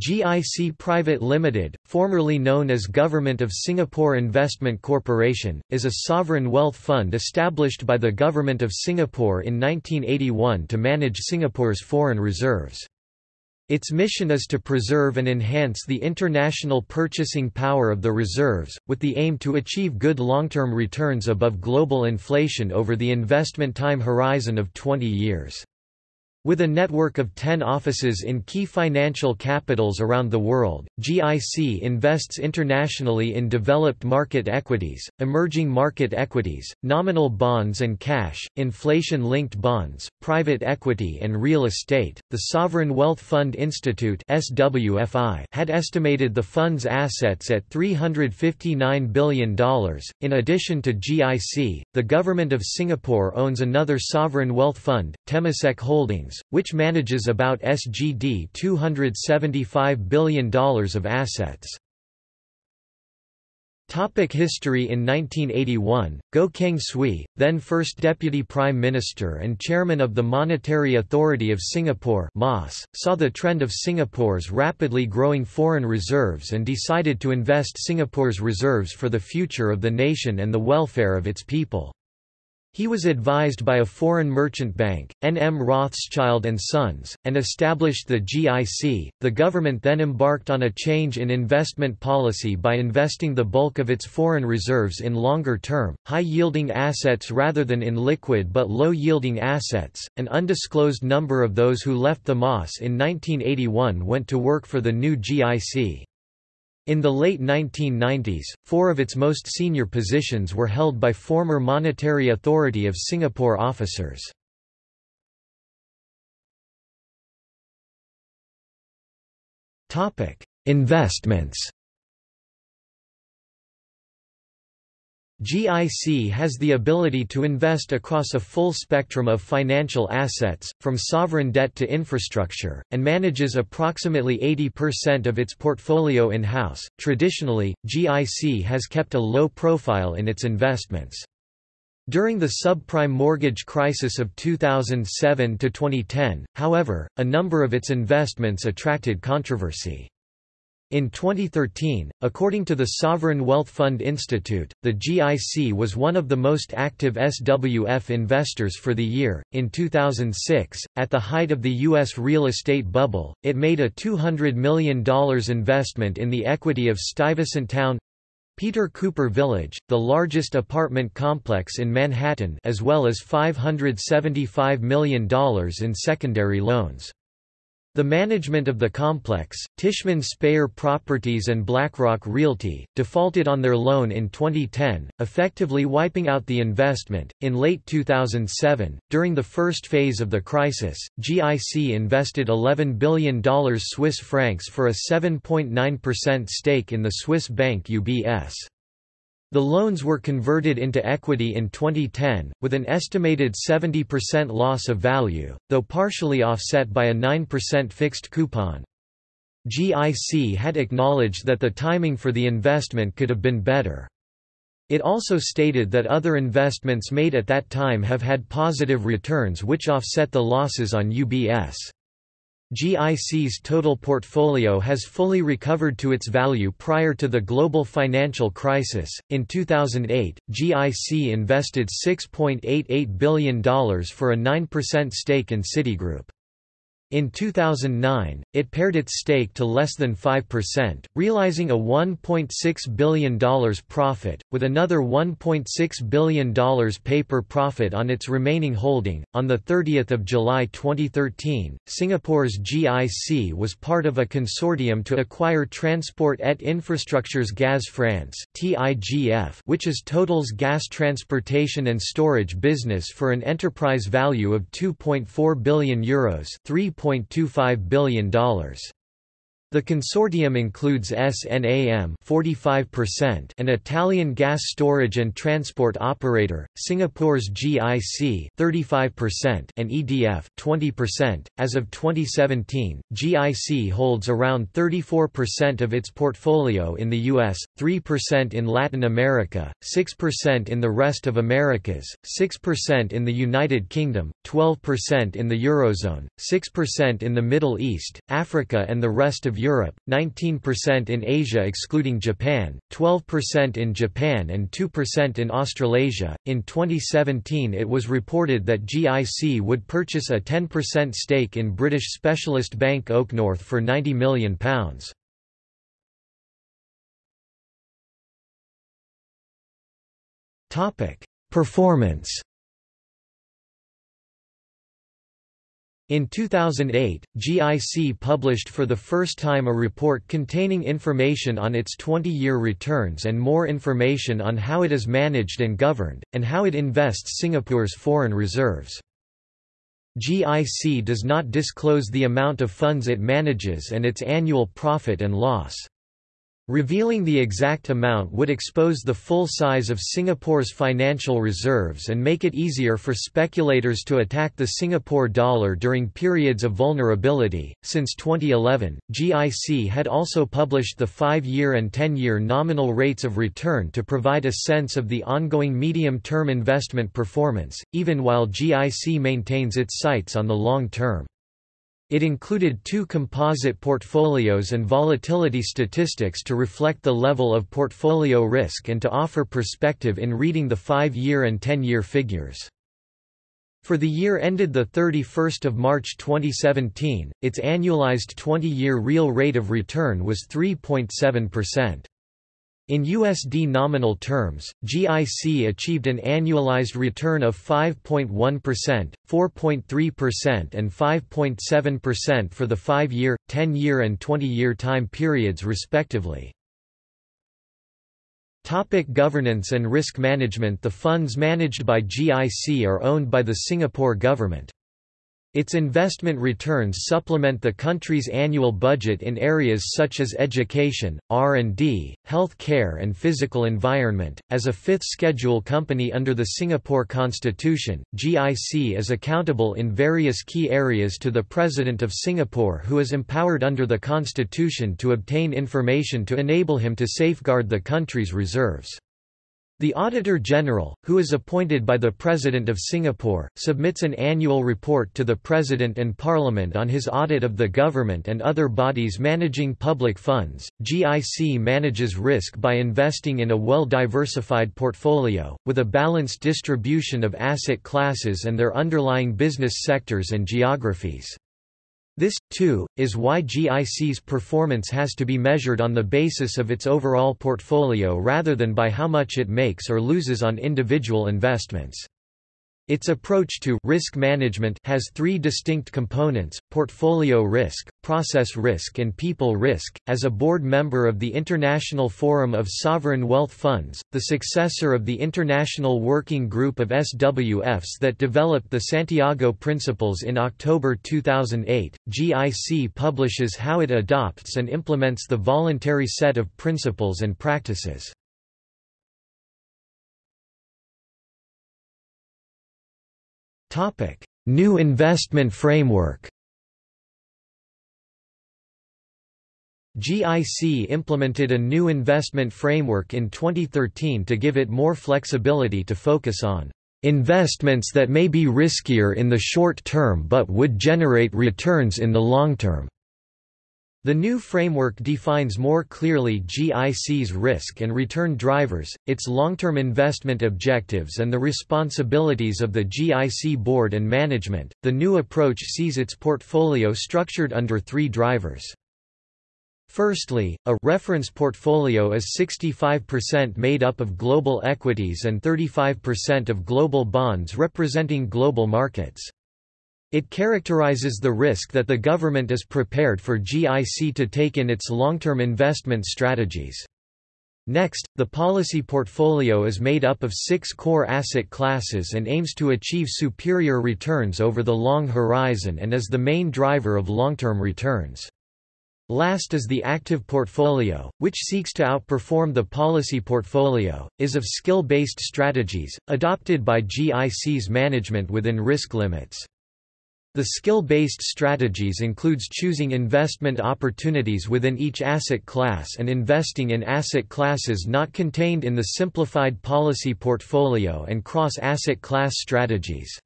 GIC Private Limited, formerly known as Government of Singapore Investment Corporation, is a sovereign wealth fund established by the Government of Singapore in 1981 to manage Singapore's foreign reserves. Its mission is to preserve and enhance the international purchasing power of the reserves, with the aim to achieve good long-term returns above global inflation over the investment time horizon of 20 years. With a network of 10 offices in key financial capitals around the world, GIC invests internationally in developed market equities, emerging market equities, nominal bonds and cash, inflation linked bonds, private equity, and real estate. The Sovereign Wealth Fund Institute (SWFI) had estimated the fund's assets at $359 billion. In addition to GIC, the Government of Singapore owns another sovereign wealth fund, Temasek Holdings which manages about SGD $275 billion of assets. Topic history In 1981, Goh Keng Swee, then First Deputy Prime Minister and Chairman of the Monetary Authority of Singapore MAS, saw the trend of Singapore's rapidly growing foreign reserves and decided to invest Singapore's reserves for the future of the nation and the welfare of its people. He was advised by a foreign merchant bank, N. M. Rothschild Sons, and established the GIC. The government then embarked on a change in investment policy by investing the bulk of its foreign reserves in longer term, high yielding assets rather than in liquid but low yielding assets. An undisclosed number of those who left the MAS in 1981 went to work for the new GIC. In the late 1990s, four of its most senior positions were held by former Monetary Authority of Singapore officers. Investments GIC has the ability to invest across a full spectrum of financial assets, from sovereign debt to infrastructure, and manages approximately 80% of its portfolio in-house. Traditionally, GIC has kept a low profile in its investments. During the subprime mortgage crisis of 2007 to 2010, however, a number of its investments attracted controversy. In 2013, according to the Sovereign Wealth Fund Institute, the GIC was one of the most active SWF investors for the year. In 2006, at the height of the U.S. real estate bubble, it made a $200 million investment in the equity of Stuyvesant Town Peter Cooper Village, the largest apartment complex in Manhattan as well as $575 million in secondary loans. The management of the complex, Tishman Speyer Properties and BlackRock Realty, defaulted on their loan in 2010, effectively wiping out the investment. In late 2007, during the first phase of the crisis, GIC invested $11 billion Swiss francs for a 7.9% stake in the Swiss bank UBS. The loans were converted into equity in 2010, with an estimated 70% loss of value, though partially offset by a 9% fixed coupon. GIC had acknowledged that the timing for the investment could have been better. It also stated that other investments made at that time have had positive returns which offset the losses on UBS. GIC's total portfolio has fully recovered to its value prior to the global financial crisis. In 2008, GIC invested $6.88 billion for a 9% stake in Citigroup. In 2009, it pared its stake to less than 5%, realizing a $1.6 billion profit, with another $1.6 billion paper profit on its remaining holding. On 30 July 2013, Singapore's GIC was part of a consortium to acquire Transport et Infrastructures Gaz France which is Total's gas transportation and storage business for an enterprise value of €2.4 billion Euros $3.25 billion. The consortium includes SNAM 45% an Italian gas storage and transport operator, Singapore's GIC 35% and EDF 20%. As of 2017, GIC holds around 34% of its portfolio in the US, 3% in Latin America, 6% in the rest of Americas, 6% in the United Kingdom, 12% in the Eurozone, 6% in the Middle East, Africa and the rest of Europe, 19% in Asia excluding Japan, 12% in Japan and 2% in Australasia. In 2017, it was reported that GIC would purchase a 10% stake in British specialist bank Oaknorth for £90 million. Topic: Performance In 2008, GIC published for the first time a report containing information on its 20-year returns and more information on how it is managed and governed, and how it invests Singapore's foreign reserves. GIC does not disclose the amount of funds it manages and its annual profit and loss. Revealing the exact amount would expose the full size of Singapore's financial reserves and make it easier for speculators to attack the Singapore dollar during periods of vulnerability. Since 2011, GIC had also published the 5-year and 10-year nominal rates of return to provide a sense of the ongoing medium-term investment performance, even while GIC maintains its sights on the long term. It included two composite portfolios and volatility statistics to reflect the level of portfolio risk and to offer perspective in reading the 5-year and 10-year figures. For the year ended 31 March 2017, its annualized 20-year real rate of return was 3.7%. In USD nominal terms, GIC achieved an annualized return of 5.1%, 4.3% and 5.7% for the 5-year, 10-year and 20-year time periods respectively. Topic governance and risk management The funds managed by GIC are owned by the Singapore government. Its investment returns supplement the country's annual budget in areas such as education, R&D, health care and physical environment. As a fifth schedule company under the Singapore Constitution, GIC is accountable in various key areas to the President of Singapore who is empowered under the Constitution to obtain information to enable him to safeguard the country's reserves. The Auditor General, who is appointed by the President of Singapore, submits an annual report to the President and Parliament on his audit of the government and other bodies managing public funds. GIC manages risk by investing in a well diversified portfolio, with a balanced distribution of asset classes and their underlying business sectors and geographies. This, too, is why GIC's performance has to be measured on the basis of its overall portfolio rather than by how much it makes or loses on individual investments. Its approach to risk management has three distinct components, portfolio risk, process risk and people risk. As a board member of the International Forum of Sovereign Wealth Funds, the successor of the International Working Group of SWFs that developed the Santiago Principles in October 2008, GIC publishes how it adopts and implements the voluntary set of principles and practices. Topic: New investment framework. GIC implemented a new investment framework in 2013 to give it more flexibility to focus on investments that may be riskier in the short term but would generate returns in the long term. The new framework defines more clearly GIC's risk and return drivers, its long-term investment objectives and the responsibilities of the GIC board and management. The new approach sees its portfolio structured under three drivers. Firstly, a reference portfolio is 65% made up of global equities and 35% of global bonds representing global markets. It characterizes the risk that the government is prepared for GIC to take in its long-term investment strategies. Next, the policy portfolio is made up of six core asset classes and aims to achieve superior returns over the long horizon and is the main driver of long-term returns. Last is the active portfolio, which seeks to outperform the policy portfolio, is of skill-based strategies, adopted by GIC's management within risk limits. The skill-based strategies includes choosing investment opportunities within each asset class and investing in asset classes not contained in the simplified policy portfolio and cross-asset class strategies.